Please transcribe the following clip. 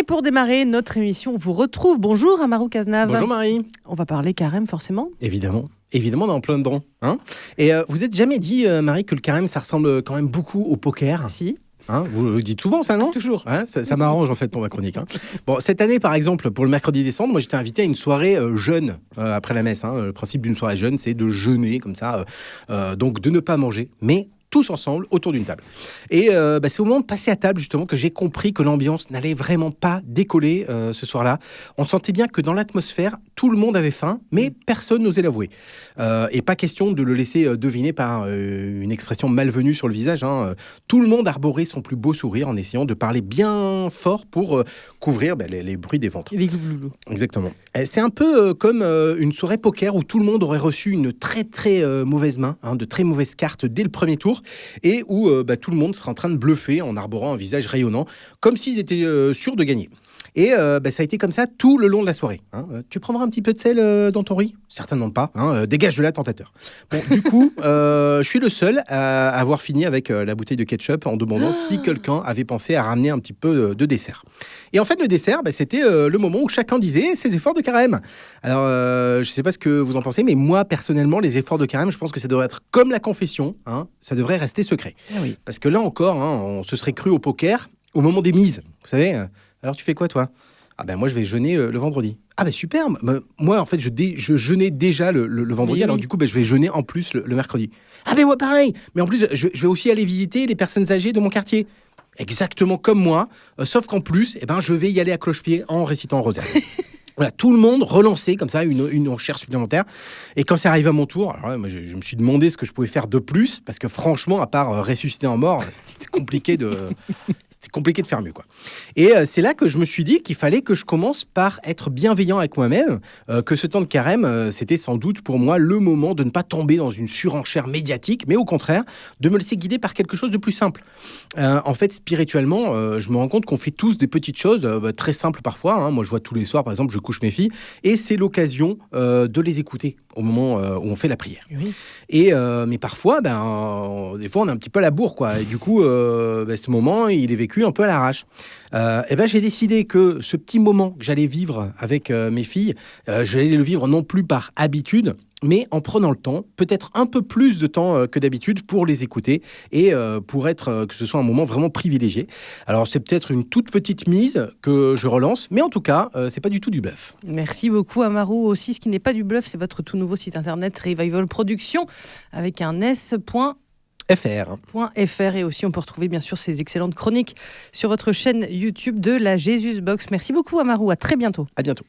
Et pour démarrer notre émission, on vous retrouve. Bonjour Amarou Cazenave. Bonjour Marie. On va parler carême forcément. Évidemment. Évidemment, on est en plein dedans. Hein Et euh, vous êtes jamais dit, euh, Marie, que le carême, ça ressemble quand même beaucoup au poker? Si. Hein vous le dites souvent, ça, non? Toujours. Ouais, ça ça m'arrange, en fait, pour ma chronique. hein. Bon, cette année, par exemple, pour le mercredi décembre, moi, j'étais invité à une soirée euh, jeûne euh, après la messe. hein. Le principe d'une soirée jeûne, c'est de jeûner, comme ça. euh, donc, de ne pas manger, mais tous ensemble autour d'une table. Et euh, bah, c'est au moment de passer à table justement que j'ai compris que l'ambiance n'allait vraiment pas décoller euh, ce soir-là. On sentait bien que dans l'atmosphère, tout le monde avait faim, mais personne n'osait l'avouer. Euh, et pas question de le laisser deviner par une expression malvenue sur le visage. hein. Tout le monde arborait son plus beau sourire en essayant de parler bien fort pour couvrir bah, les, les bruits des ventres. Exactement. C'est un peu comme une soirée poker où tout le monde aurait reçu une très très mauvaise main, hein, de très mauvaises cartes dès le premier tour, et où euh, bah, tout le monde serait en train de bluffer en arborant un visage rayonnant, comme s'ils étaient euh, sûrs de gagner. Et euh, bah, ça a été comme ça tout le long de la soirée. hein. Euh, tu prendras un petit peu de sel euh, dans ton riz? Certainement pas. hein. Euh, dégage de là, tentateur. Bon, du coup, je suis le seul à avoir fini avec la bouteille de ketchup en demandant si quelqu'un avait pensé à ramener un petit peu de, de dessert. Et en fait, le dessert, bah, c'était le moment où chacun disait ses efforts de carême. Alors, je ne sais pas ce que vous en pensez, mais moi, personnellement, les efforts de carême, je pense que ça devrait être comme la confession. hein, ça devrait rester secret. Ah oui. Parce que là encore, hein, on se serait cru au poker au moment des mises. Vous savez Alors, tu fais quoi, toi? Ah ben moi, je vais jeûner euh, le vendredi. Ah ben super Moi, en fait, je, dé- je jeûnais déjà le, le- le vendredi, Oui, alors oui. du coup, ben, je vais jeûner en plus le, mercredi. Ah ben moi, pareil Mais en plus, je, je vais aussi aller visiter les personnes âgées de mon quartier. Exactement comme moi, euh, sauf qu'en plus, eh ben, je vais y aller à cloche-pied en récitant rosaire. Voilà, tout le monde relancé comme ça, une, une enchère supplémentaire. Et quand c'est arrivé à mon tour, alors là, moi, je, je me suis demandé ce que je pouvais faire de plus, parce que franchement, à part euh, ressusciter en mort, c'était compliqué de, c'était compliqué de faire mieux, quoi. Et euh, c'est là que je me suis dit qu'il fallait que je commence par être bienveillant avec moi-même, euh, que ce temps de carême, euh, c'était sans doute pour moi le moment de ne pas tomber dans une surenchère médiatique, mais au contraire, de me laisser guider par quelque chose de plus simple. En fait, spirituellement, je me rends compte qu'on fait tous des petites choses bah, très simples parfois. hein. Moi, je vois tous les soirs, par exemple, je couche mes filles, et c'est l'occasion de les écouter au moment où on fait la prière. Oui. Et mais parfois, ben, des fois, on a un petit peu à la bourre, quoi. Et du coup, ben, ce moment, il est vécu un peu à l'arrache. Euh, et ben, j'ai décidé que ce petit moment que j'allais vivre avec euh, mes filles, euh, j'allais le vivre non plus par habitude, mais en prenant le temps, peut-être un peu plus de temps euh, que d'habitude pour les écouter et pour être que ce soit un moment vraiment privilégié. Alors c'est peut-être une toute petite mise que je relance, mais en tout cas, c'est pas du tout du bluff. Merci beaucoup Amarou. Aussi, ce qui n'est pas du bluff, c'est votre tout nouveau site internet Revival Production avec un s.fr FR. et aussi on peut retrouver bien sûr ces excellentes chroniques sur votre chaîne YouTube de la Jesus Box. Merci beaucoup Amarou. À très bientôt. À bientôt.